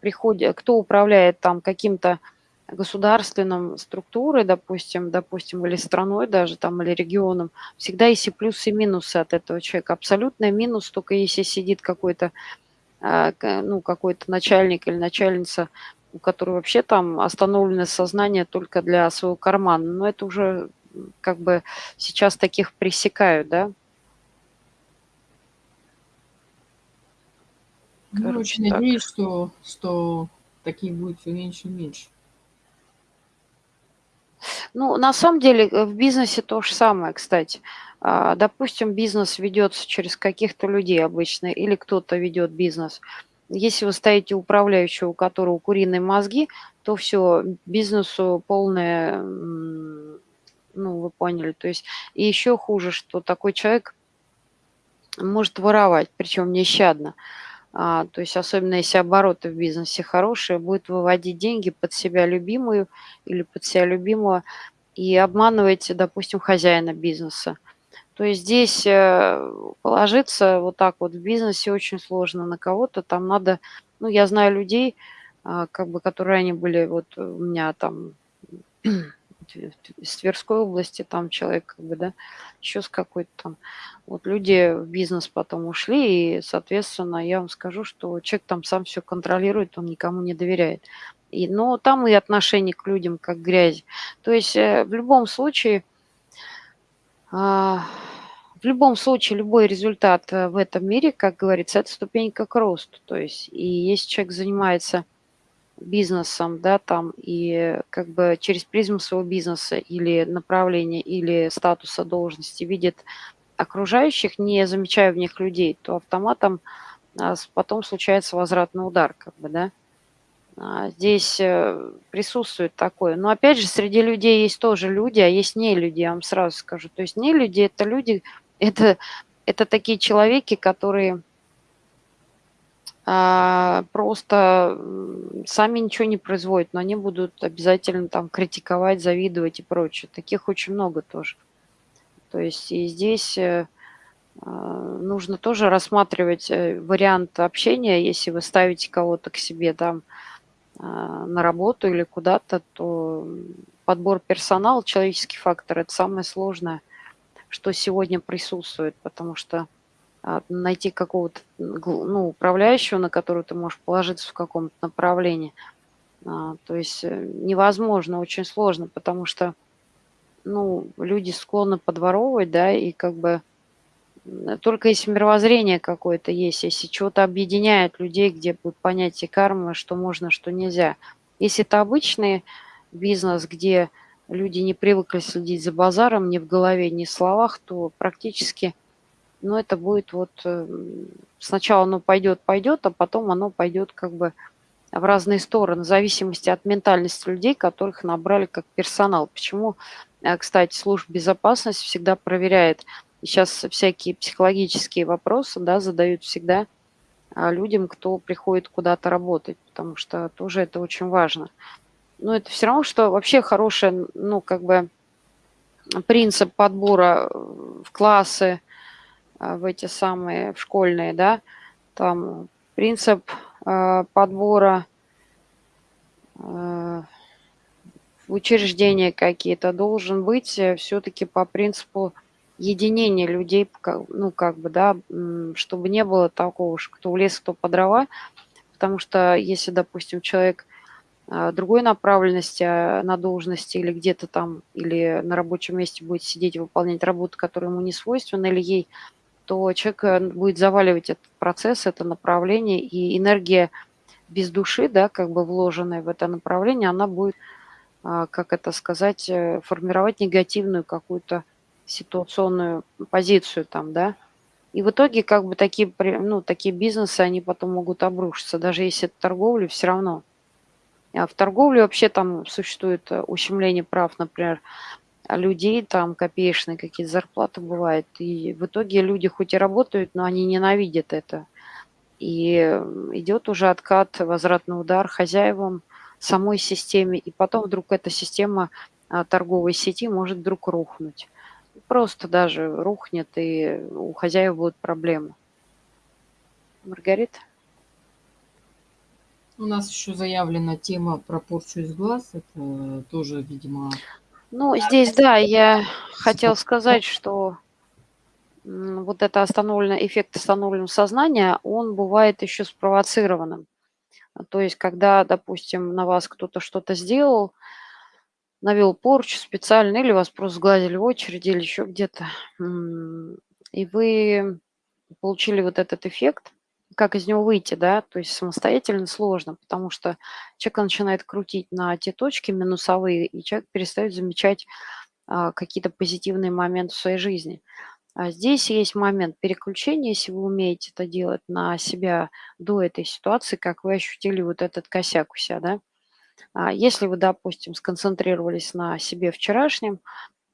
приходит, кто управляет там каким-то государственном структурой, допустим, допустим, или страной даже там, или регионом, всегда есть и плюсы, и минусы от этого человека. Абсолютный минус только если сидит какой-то а, ну, какой-то начальник или начальница, у которой вообще там остановлено сознание только для своего кармана. Но это уже как бы сейчас таких пресекают, да? Ну, очень так. надеюсь, что, что таких будет все меньше и меньше. Ну, на самом деле э, в бизнесе то же самое, кстати. А, допустим, бизнес ведется через каких-то людей обычно, или кто-то ведет бизнес. Если вы ставите управляющего, у которого куриные мозги, то все, бизнесу полное, ну, вы поняли. То есть, и еще хуже, что такой человек может воровать, причем нещадно. А, то есть особенно если обороты в бизнесе хорошие, будет выводить деньги под себя любимую или под себя любимого и обманывать, допустим, хозяина бизнеса. То есть здесь э, положиться вот так вот в бизнесе очень сложно на кого-то. Там надо, ну, я знаю людей, а, как бы, которые они были, вот у меня там из Тверской области, там человек, как бы, да, еще с какой-то там. Вот люди в бизнес потом ушли, и, соответственно, я вам скажу, что человек там сам все контролирует, он никому не доверяет. И, но там и отношение к людям как грязь. То есть э, в любом случае, а, в любом случае, любой результат э, в этом мире, как говорится, это ступенька к росту. То есть, и если человек занимается бизнесом, да, там, и как бы через призму своего бизнеса или направления, или статуса должности видит окружающих, не замечая в них людей, то автоматом а, потом случается возвратный удар, как бы, да. А, здесь э, присутствует такое. Но опять же, среди людей есть тоже люди, а есть не люди, я вам сразу скажу. То есть не люди – это люди, это, это такие человеки, которые просто сами ничего не производят, но они будут обязательно там критиковать, завидовать и прочее. Таких очень много тоже. То есть и здесь э, а, нужно тоже рассматривать э, вариант общения, если вы ставите кого-то к себе там а, на работу или куда-то, то подбор персонала, человеческий фактор – это самое сложное, что сегодня присутствует, потому что а, найти какого-то ну, управляющего, на которого ты можешь положиться в каком-то направлении. А, то есть э, невозможно, очень сложно, потому что ну, люди склонны подворовывать, да, и как бы только если мировоззрение какое-то есть, если чего-то объединяет людей, где будет понятие кармы, что можно, что нельзя. Если это обычный бизнес, где люди не привыкли следить за базаром ни в голове, ни в словах, то практически но это будет вот э, сначала оно пойдет, пойдет, а потом оно пойдет как бы в разные стороны, в зависимости от ментальности людей, которых набрали как персонал. Почему, э, кстати, служба безопасности всегда проверяет, сейчас всякие психологические вопросы да, задают всегда а, людям, кто приходит куда-то работать, потому что тоже это очень важно. Но это все равно, что вообще хороший, ну, как бы принцип подбора в классы, в эти самые, в школьные, да, там принцип э, подбора э, учреждения какие-то должен быть э, все-таки по принципу единения людей, ну, как бы, да, чтобы не было такого, что кто в лес, кто по дрова, потому что если, допустим, человек другой направленности на должности или где-то там, или на рабочем месте будет сидеть и выполнять работу, которая ему не свойственна, или ей то человек э, будет заваливать этот процесс, это направление, и энергия без души, да, как бы вложенная в это направление, она будет, а, как это сказать, э, формировать негативную какую-то ситуационную позицию там, да. И в итоге как бы такие, ну, такие бизнесы, они потом могут обрушиться, даже если это торговля, все равно. А в торговле вообще там существует э, ущемление прав, например, людей, там копеечные какие-то зарплаты бывают. И в итоге люди хоть и работают, но они ненавидят это. И идет уже откат, возвратный удар хозяевам, самой системе. И потом вдруг эта система а, торговой сети может вдруг рухнуть. Просто даже рухнет, и у хозяев будут проблемы. Маргарита? У нас еще заявлена тема про порчу из глаз. Это тоже, видимо, ну, здесь, да, я хотел сказать, что вот это остановленный эффект остановленного сознания, он бывает еще спровоцированным. То есть, когда, допустим, на вас кто-то что-то сделал, навел порчу специально, или вас просто сгладили в очереди, или еще где-то, и вы получили вот этот эффект, как из него выйти, да, то есть самостоятельно сложно, потому что человек начинает крутить на те точки минусовые, и человек перестает замечать а, какие-то позитивные моменты в своей жизни. А здесь есть момент переключения, если вы умеете это делать на себя до этой ситуации, как вы ощутили вот этот косяк у себя, да. А если вы, допустим, сконцентрировались на себе вчерашнем,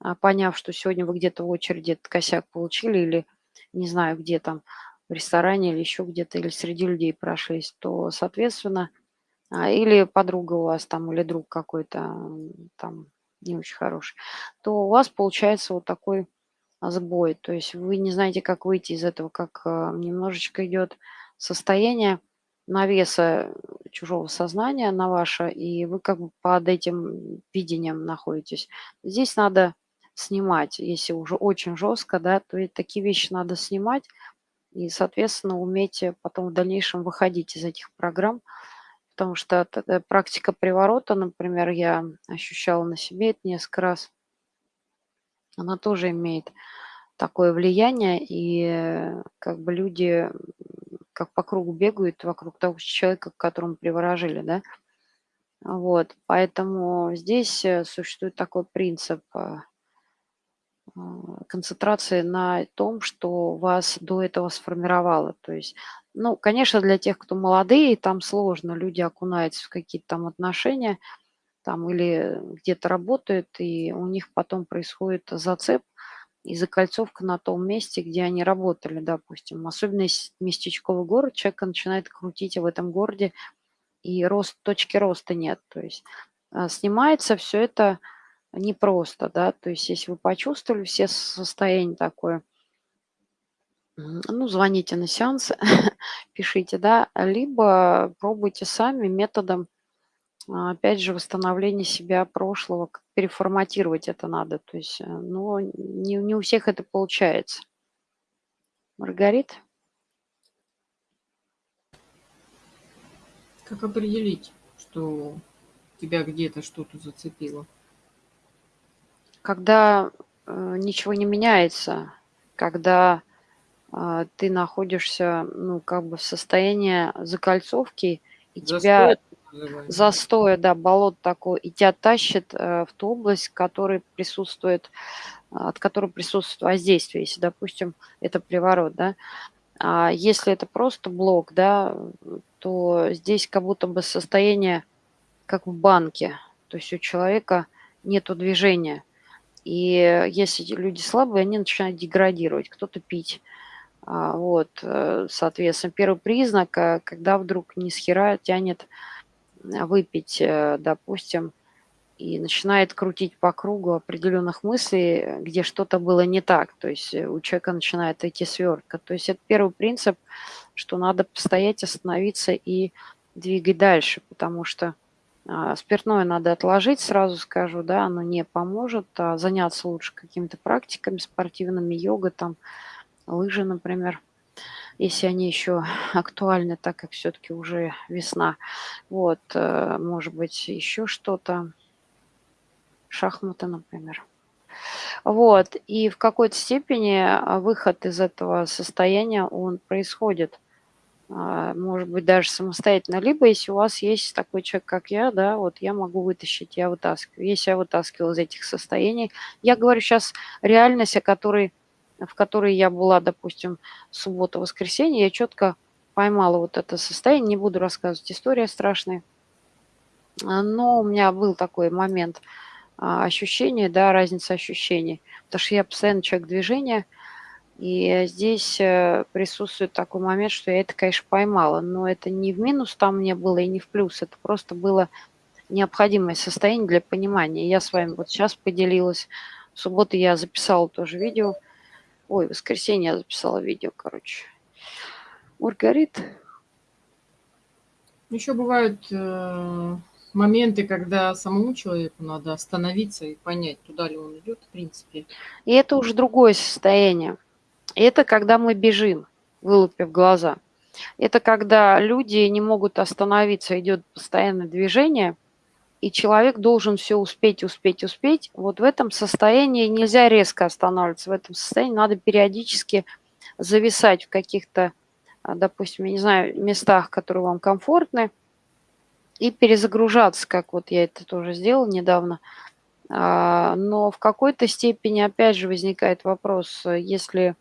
а, поняв, что сегодня вы где-то в очереди этот косяк получили или не знаю, где там, в ресторане или еще где-то, или среди людей прошлись, то, соответственно, а, или подруга у вас там, или друг какой-то там не очень хороший, то у вас получается вот такой сбой. То есть вы не знаете, как выйти из этого, как а, немножечко идет состояние навеса чужого сознания на ваше, и вы как бы под этим видением находитесь. Здесь надо снимать, если уже очень жестко, да, то и такие вещи надо снимать, и, соответственно, уметь потом в дальнейшем выходить из этих программ, потому что э, практика приворота, например, я ощущала на себе это несколько раз, она тоже имеет такое влияние, и как бы люди как по кругу бегают вокруг того человека, к которому приворожили, да. Вот, поэтому здесь э, существует такой принцип э, концентрации на том, что вас до этого сформировало. То есть, ну, конечно, для тех, кто молодые, там сложно, люди окунаются в какие-то там отношения, там или где-то работают, и у них потом происходит зацеп и закольцовка на том месте, где они работали, допустим. Особенно местечковый город, человек начинает крутить в этом городе, и рост, точки роста нет. То есть а, снимается все это непросто, да, то есть если вы почувствовали все состояние такое, ну, звоните на сеансы, пишите, да, либо пробуйте сами методом, а, опять же, восстановления себя прошлого, переформатировать это надо, то есть, э, но не, не у всех это получается. Маргарит? Как определить, что тебя где-то что-то зацепило? Когда э, ничего не меняется, когда э, ты находишься, ну, как бы в состоянии закольцовки, и Застой, тебя застоя, да, болот такой, и тебя тащит э, в ту область, в которой присутствует, от которой присутствует воздействие, если, допустим, это приворот, да. А если это просто блок, да, то здесь как будто бы состояние как в банке, то есть у человека нету движения – и если люди слабые, они начинают деградировать. Кто-то пить, А, вот, э, соответственно, первый признак, э, когда вдруг ни с хера тянет выпить, э, допустим, и начинает крутить по кругу определенных мыслей, где что-то было не так. То есть у человека начинает идти свертка. То есть это первый принцип, что надо постоять, остановиться и двигать дальше, потому что спиртное надо отложить, сразу скажу, да, оно не поможет, а заняться лучше какими-то практиками спортивными, йога, там, лыжи, например, если они еще актуальны, так как все-таки уже весна. Вот, э, может быть, еще что-то, шахматы, например. Вот, и в какой-то степени а, выход из этого состояния, он происходит – а, может быть, даже самостоятельно. Либо, если у вас есть такой человек, как я, да, вот я могу вытащить, я вытаскиваю. Если я вытаскивала из этих состояний, я говорю сейчас реальность, о которой, в которой я была, допустим, суббота-воскресенье, я четко поймала вот это состояние, не буду рассказывать история страшная, а, но у меня был такой момент а, ощущения, да, разница ощущений, потому что я постоянно человек движения – и здесь э, присутствует такой момент, что я это, конечно, поймала, но это не в минус там мне было и не в плюс, это просто было необходимое состояние для понимания. Я с вами вот сейчас поделилась. В субботу я записала тоже видео. Ой, в воскресенье я записала видео, короче. Маргарит. Еще бывают э, моменты, когда самому человеку надо остановиться и понять, туда ли он идет, в принципе. И это уже другое состояние. Это когда мы бежим, вылупив глаза. Это когда люди не могут остановиться, идет постоянное движение, и человек должен все успеть, успеть, успеть. Вот в этом состоянии нельзя резко останавливаться. В этом состоянии надо периодически зависать в каких-то, а, допустим, я не знаю, местах, которые вам комфортны, и перезагружаться, как вот я это тоже сделала недавно. А, но в какой-то степени, опять же, возникает вопрос, если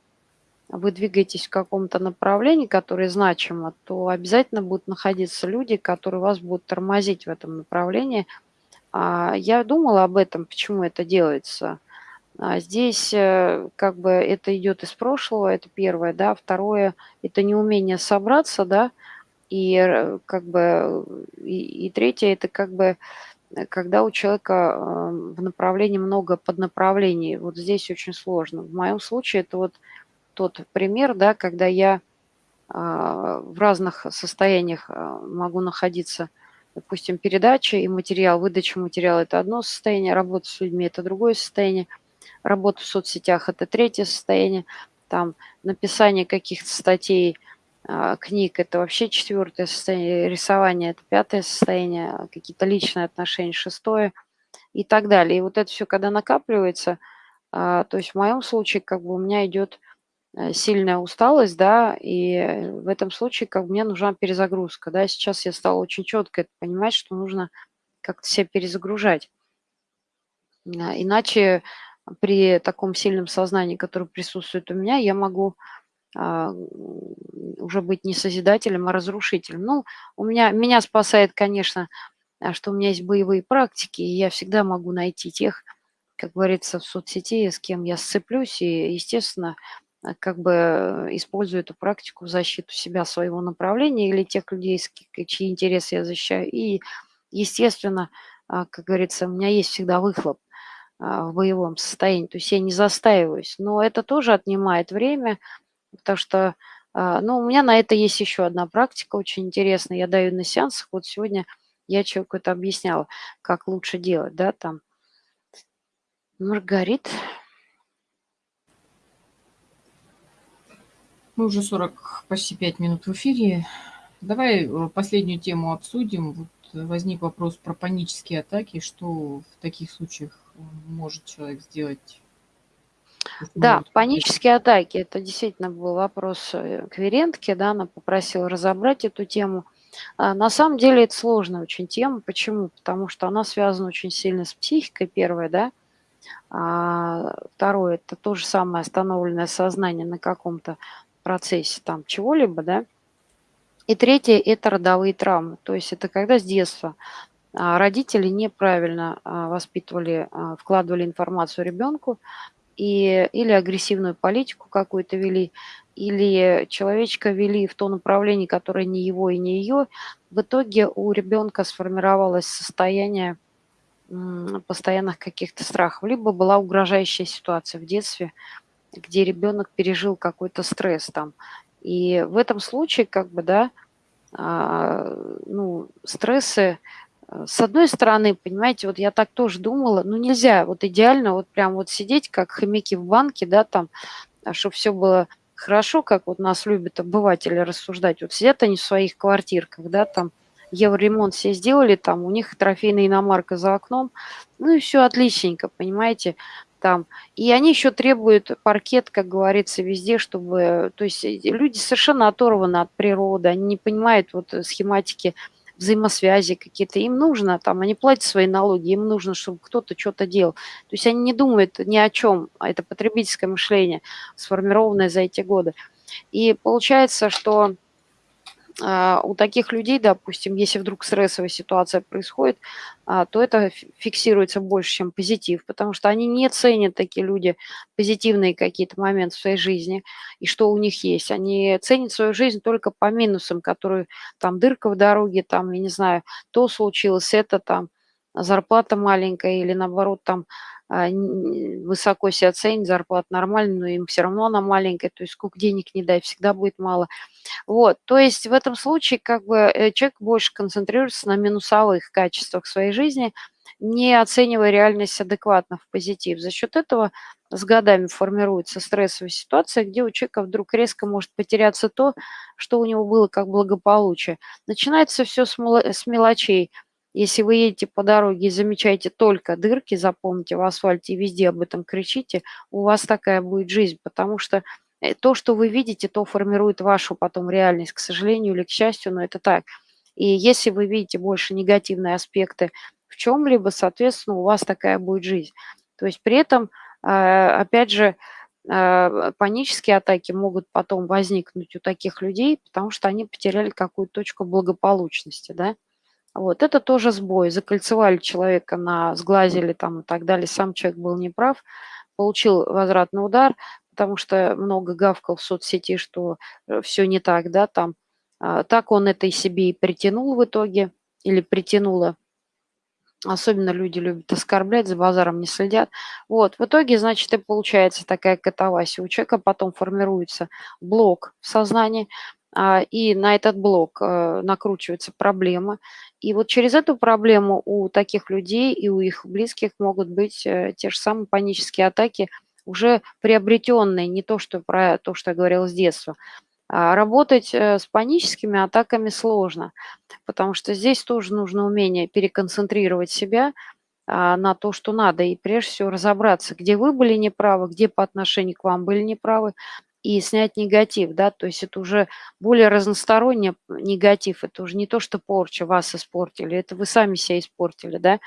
вы двигаетесь в каком-то направлении, которое значимо, то обязательно будут находиться люди, которые вас будут тормозить в этом направлении. А, я думала об этом, почему это делается. А, здесь э, как бы это идет из прошлого, это первое, да. Второе, это неумение собраться, да. И э, как бы и, и третье, это как бы э, когда у человека в направлении много поднаправлений. Вот здесь очень сложно. В моем случае это вот тот пример, да, когда я а, в разных состояниях а, могу находиться, допустим, передача и материал, выдача материала – это одно состояние, работа с людьми – это другое состояние, работа в соцсетях – это третье состояние, там написание каких-то статей, а, книг – это вообще четвертое состояние, рисование – это пятое состояние, какие-то личные отношения – шестое и так далее. И вот это все, когда накапливается, то есть в моем случае как бы у меня идет сильная усталость, да, и в этом случае как мне нужна перезагрузка, да. Сейчас я стала очень четко понимать, что нужно как-то себя перезагружать. А, иначе при таком сильном сознании, которое присутствует у меня, я могу а, уже быть не созидателем, а разрушителем. Ну, у меня, меня спасает, конечно, а, что у меня есть боевые практики, и я всегда могу найти тех, как говорится, в соцсети, с кем я сцеплюсь, и, естественно, Э, как бы э, использую эту практику в защиту себя, своего направления или тех людей, чьи интересы я защищаю. И, естественно, а, как говорится, у меня есть всегда выхлоп а, в боевом состоянии, то есть я не застаиваюсь. Но это тоже отнимает время, потому что, а, ну, у меня на это есть еще одна практика очень интересная. Я даю на сеансах. Вот сегодня я человеку это объясняла, как лучше делать, да, там. Маргарит, Мы уже 40, почти 5 минут в эфире. Давай э, последнюю тему обсудим. Вот возник вопрос про панические атаки. Что в таких случаях э, может человек сделать? Да, панические атаки. Это действительно был вопрос э, к Верентке. Да, она попросила разобрать эту тему. А, на самом деле это сложная очень тема. Почему? Потому что она связана очень сильно с психикой, первое, да. А второе, это то же самое остановленное сознание на каком-то процессе там чего-либо, да. И третье – это родовые травмы. То есть это когда с детства а, родители неправильно а, воспитывали, а, вкладывали информацию ребенку и, или агрессивную политику какую-то вели, или человечка вели в то направление, которое не его и не ее, в итоге у ребенка сформировалось состояние постоянных каких-то страхов, либо была угрожающая ситуация в детстве, где ребенок пережил какой-то стресс там. И в этом случае, как бы, да, а, ну, стрессы, э, с одной стороны, понимаете, вот я так тоже думала, ну нельзя вот идеально вот прям вот сидеть, как хомяки в банке, да, там, а чтобы все было хорошо, как вот нас любят обыватели рассуждать. Вот сидят они в своих квартирках, да, там, евроремонт все сделали, там у них трофейная иномарка за окном, ну и все отличненько, понимаете, там. И они еще требуют паркет, как говорится, везде, чтобы... То есть э, люди совершенно оторваны от природы, они не понимают вот э, схематики взаимосвязи какие-то. Им нужно, там, они платят свои налоги, им нужно, чтобы кто-то что-то делал. То есть они не думают ни о чем, а это потребительское мышление, сформированное за эти годы. И получается, что у таких людей, допустим, если вдруг стрессовая ситуация происходит, а, то это фиксируется больше, чем позитив, потому что они не ценят, такие люди, позитивные какие-то моменты в своей жизни и что у них есть. Они ценят свою жизнь только по минусам, которые там дырка в дороге, там, я не знаю, то случилось, это там, зарплата маленькая или наоборот там а, высоко себя ценят, зарплата нормальная, но им все равно она маленькая, то есть сколько денег не дай, всегда будет мало. Вот, то есть в этом случае как бы э, человек больше концентрируется на минусовых качествах своей жизни, не оценивая реальность адекватно в позитив. За счет этого с годами формируется стрессовая ситуация, где у человека вдруг резко может потеряться то, что у него было как благополучие. Начинается все с мелочей – если вы едете по дороге и замечаете только дырки, запомните, в асфальте везде об этом кричите, у вас такая будет жизнь, потому что э, то, что вы видите, то формирует вашу потом реальность, к сожалению или к счастью, но это так. И если вы видите больше негативные аспекты в чем-либо, соответственно, у вас такая будет жизнь. То есть при этом, а, опять же, а, панические атаки могут потом возникнуть у таких людей, потому что они потеряли какую-то точку благополучности, да. Вот, это тоже сбой. Закольцевали человека, на, сглазили там и так далее. Сам человек был неправ, получил возвратный удар, потому что много гавкал в соцсети, что э, все не так, да, там. А, так он это и себе и притянул в итоге, или притянула. Особенно люди любят оскорблять, за базаром не следят. Вот, в итоге, значит, и получается такая катавасия. У человека потом формируется блок в сознании, и на этот блок э, накручивается проблема. И вот через эту проблему у таких людей и у их близких могут быть э, те же самые панические атаки, уже приобретенные, не то, что про то, что я говорила с детства. А работать э, с паническими атаками сложно, потому что здесь тоже нужно умение переконцентрировать себя а, на то, что надо, и прежде всего разобраться, где вы были неправы, где по отношению к вам были неправы, и снять негатив, да, то есть это уже более разносторонний негатив, это уже не то, что порча, вас испортили, это вы сами себя испортили, да.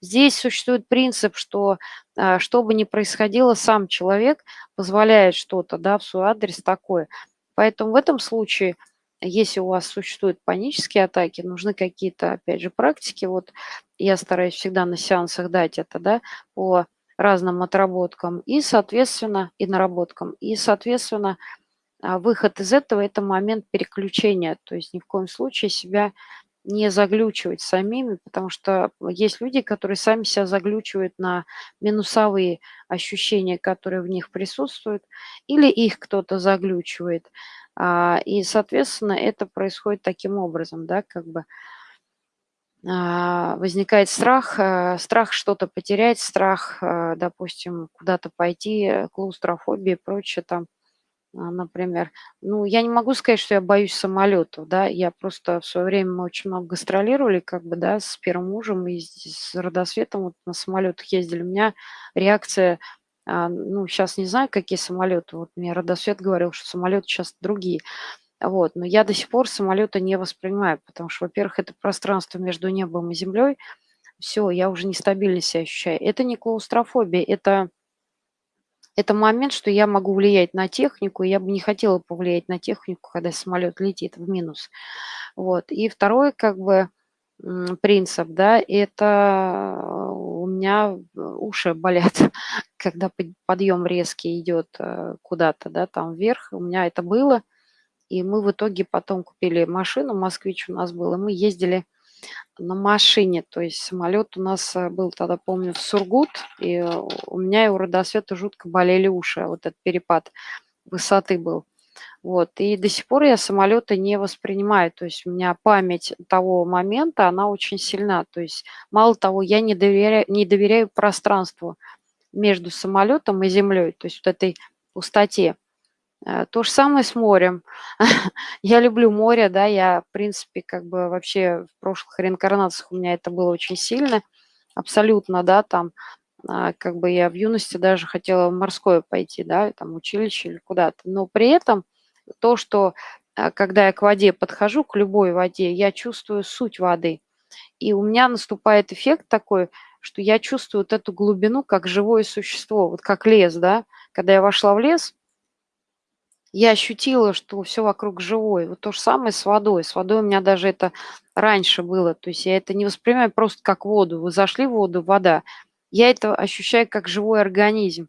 Здесь существует принцип, что а, что бы ни происходило, сам человек позволяет что-то, да, в свой адрес такое. Поэтому в этом случае, если у вас существуют панические атаки, нужны какие-то, опять же, практики, вот я стараюсь всегда на сеансах дать это, да, по разным отработкам и, соответственно, и наработкам. И, соответственно, а, выход из этого – это момент переключения. То есть ни в коем случае себя не заглючивать самими, потому что есть люди, которые сами себя заглючивают на минусовые ощущения, которые в них присутствуют, или их кто-то заглючивает. А, и, соответственно, это происходит таким образом, да, как бы возникает страх, э, страх что-то потерять, страх, э, допустим, куда-то пойти, клаустрофобия и прочее там, а, например. Ну, я не могу сказать, что я боюсь самолетов, да, я просто в свое время мы очень много гастролировали, как бы, да, с первым мужем и с родосветом вот на самолетах ездили. У меня реакция, а, ну, сейчас не знаю, какие самолеты, вот мне родосвет говорил, что самолеты сейчас другие, вот. Но я до сих пор самолета не воспринимаю, потому что, во-первых, это пространство между небом и землей. Все, я уже нестабильно себя ощущаю. Это не клаустрофобия, это, это момент, что я могу влиять на технику. Я бы не хотела повлиять на технику, когда самолет летит в минус. Вот. И второй, как бы, принцип, да, это у меня э, уши болят, когда подъем резкий идет э, куда-то, да, там вверх. У меня это было. И мы в итоге потом купили машину, москвич у нас был, и мы ездили на машине. То есть самолет у нас э, был тогда, помню, в Сургут, и у меня и у Родосвета жутко болели уши. Вот этот перепад высоты был. Вот. И до сих пор я самолеты не воспринимаю. То есть у меня память того момента, она очень сильна. То есть мало того, я не доверяю, не доверяю пространству между самолетом и землей, то есть вот этой пустоте. Э, то же самое с морем. я люблю море, да, я, в принципе, как бы вообще в прошлых реинкарнациях у меня это было очень сильно, абсолютно, да, там, а, как бы я в юности даже хотела в морское пойти, да, там, училище или куда-то, но при этом то, что а, когда я к воде подхожу, к любой воде, я чувствую суть воды. И у меня наступает эффект такой, что я чувствую вот эту глубину как живое существо, вот как лес, да. Когда я вошла в лес, я ощутила, что все вокруг живое. Вот то же самое с водой. С водой у меня даже это раньше было. То есть я это не воспринимаю просто как воду. Вы зашли в воду, вода. Я это ощущаю как живой организм.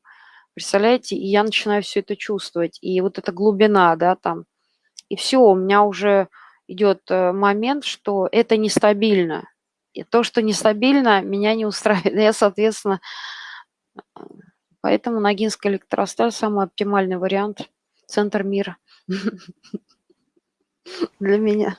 Представляете? И я начинаю все это чувствовать. И вот эта глубина, да, там. И все, у меня уже идет э, момент, что это нестабильно. И то, что нестабильно, меня не устраивает. Я, соответственно, э, поэтому Ногинская электросталь самый оптимальный вариант, центр мира для меня.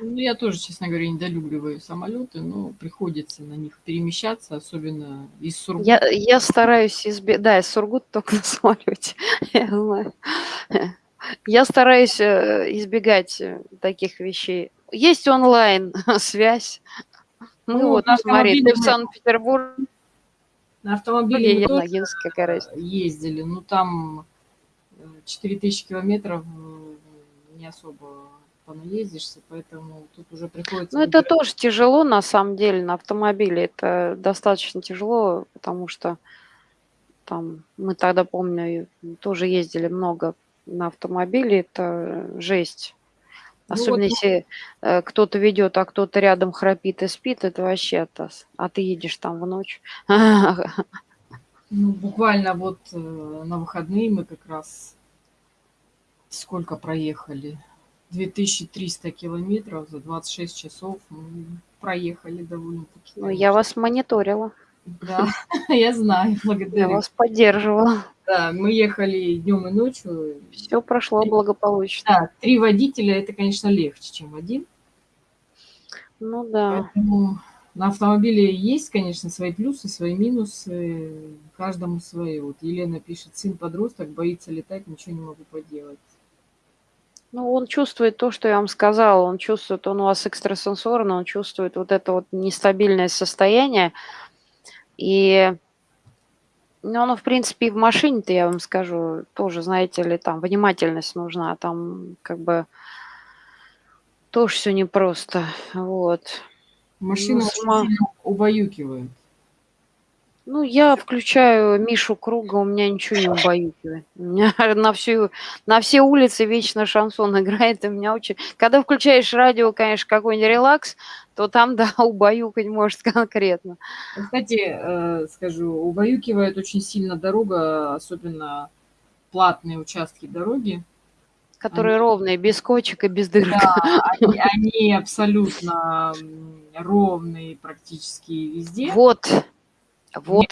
Ну, я тоже, честно говоря, недолюбливаю самолеты, но приходится на них перемещаться, особенно из Сургута. Я, я стараюсь избегать, да, из Сургута только на самолете, я знаю. Я стараюсь э, избегать э, таких вещей. Есть онлайн-связь. Ну, ну вот, смотри, ты в Санкт-Петербург. На автомобиле мы тоже ездили, ну там 4000 э, километров не особо понаездишься, поэтому тут уже приходится... Ну, это тоже тяжело, на самом деле, на автомобиле. Это достаточно тяжело, потому что там мы тогда, помню, тоже ездили много на автомобиле. Это жесть. Ну, Особенно вот, если э, кто-то ведет, а кто-то рядом храпит и спит, это вообще атас. А ты едешь там в ночь. Ну, буквально вот э, на выходные мы как раз сколько проехали? 2300 километров за 26 часов мы проехали довольно-таки. Ну, я вас мониторила. Да, я знаю, благодарю. Я вас поддерживала. Да, мы ехали днем и ночью. Все прошло благополучно. Да, три водителя, это, конечно, легче, чем один. Ну да. Поэтому на автомобиле есть, конечно, свои плюсы, свои минусы, каждому свое. Вот Елена пишет, сын подросток, боится летать, ничего не могу поделать. Ну, он чувствует то, что я вам сказала. Он чувствует, он у вас экстрасенсорно, он чувствует вот это вот нестабильное состояние. И ну, оно, в принципе, и в машине-то, я вам скажу, тоже, знаете ли, там внимательность нужна. Там как бы тоже все непросто. Вот. Машина ну, сама... убаюкивает. Ну, я включаю Мишу Круга, у меня ничего не убаюкивает. У меня на, всю, на все улицы вечно шансон играет, и меня очень... Когда включаешь радио, конечно, какой-нибудь релакс, то там, да, убаюкать может конкретно. Кстати, э, скажу, убаюкивает очень сильно дорога, особенно платные участки дороги. Которые они... ровные, без кочек и без дырок. Да, они, они абсолютно ровные практически везде. Вот, вот.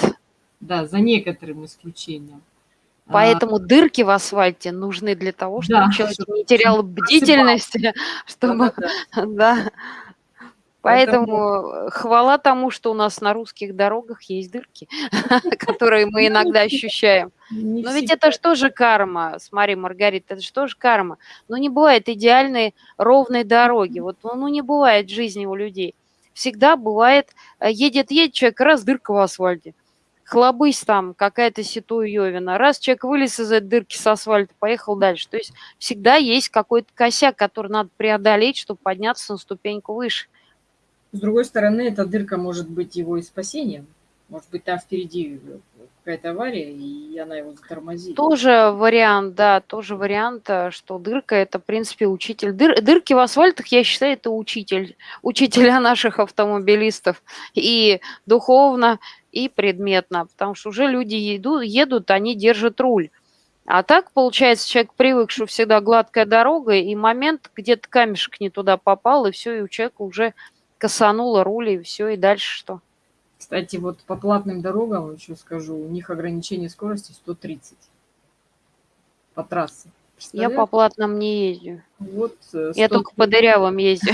Да, за некоторым исключением. А, Поэтому а, дырки в асфальте нужны для того, чтобы да, человек не терял бдительности, чтобы... Да, да. Поэтому, Поэтому хвала тому, что у нас на русских дорогах есть дырки, которые мы иногда ощущаем. Но ведь это что же карма? Смотри, Маргарита, это что же карма? Ну, не бывает идеальной ровной дороги. Вот, ну, не бывает жизни у людей всегда бывает, э, едет-едет человек, раз дырка в асфальте. Хлобысь там, какая-то ситуевина. Раз человек вылез из этой дырки с асфальта, поехал дальше. То есть всегда есть какой-то косяк, который надо преодолеть, чтобы подняться на ступеньку выше. С другой стороны, эта дырка может быть его и спасением. Может быть, там впереди какая-то авария, и она его затормозит. Тоже вариант, да, тоже вариант, э, что дырка- это, в принципе, учитель. Дыр дырки в асфальтах, я считаю, это учитель, учителя наших автомобилистов и духовно, и предметно, потому что уже люди еду едут, они держат руль. А так, получается, человек привык, что всегда гладкая дорога, и момент, где-то камешек не туда попал, и все, и у человека уже косануло руль, и все, и дальше что? Кстати, вот по платным дорогам, еще скажу, у них ограничение скорости 130 по трассе. Я по платным не езжу. Вот, 100... Я только по дырявым езжу.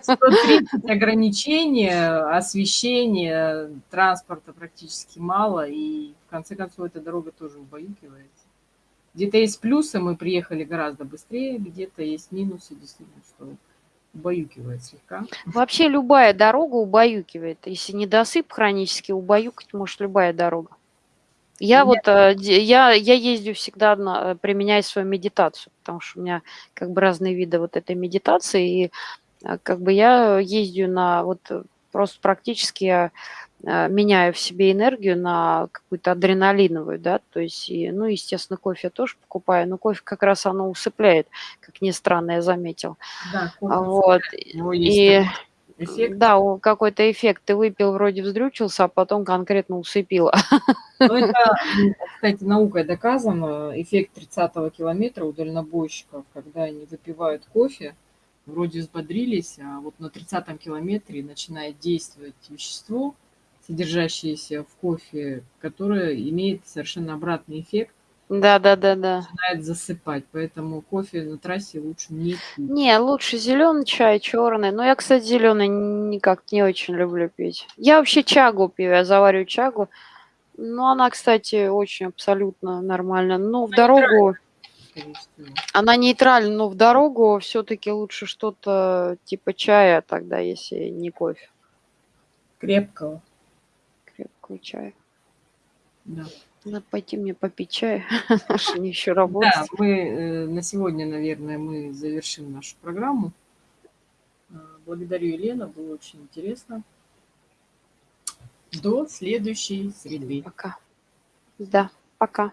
130 ограничения, освещения, транспорта практически мало, и в конце концов эта дорога тоже убаюкивается. Где-то есть плюсы, мы приехали гораздо быстрее, где-то есть минусы, действительно, что убаюкивает слегка. Вообще любая дорога убаюкивает. Если недосып хронически, убаюкать может любая дорога. Я Нет. вот, э, я, я ездю всегда, на, э, применяя свою медитацию, потому что у меня как бы разные виды вот этой медитации, и э, как бы я ездю на вот просто практически я меняю в себе энергию на какую-то адреналиновую, да, то есть, и, ну, естественно, кофе я тоже покупаю, но кофе как раз оно усыпляет, как ни странно, я заметил. Да, кофе вот. И, эффект. Да, какой-то эффект. Ты выпил, вроде вздрючился, а потом конкретно усыпило. Ну, это, кстати, наукой доказано. Эффект 30-го километра у дальнобойщиков, когда они выпивают кофе, вроде взбодрились, а вот на 30-м километре начинает действовать вещество, содержащиеся в кофе, которое имеет совершенно обратный эффект. Да, да, да, да. Начинает засыпать, поэтому кофе на трассе лучше не пить. Не, лучше зеленый чай, черный. Но я, кстати, зеленый никак не очень люблю пить. Я вообще чагу пью, я завариваю чагу. Но она, кстати, очень абсолютно нормально. Но в дорогу... Она нейтральна, но в дорогу все-таки лучше что-то типа чая тогда, если не кофе. Крепкого крепкого чая. Да. Надо пойти мне попить чай, мне еще работать. Да, мы э, на сегодня, наверное, мы завершим нашу программу. Э, благодарю, Елена, было очень интересно. До следующей среды. Пока. Да, пока.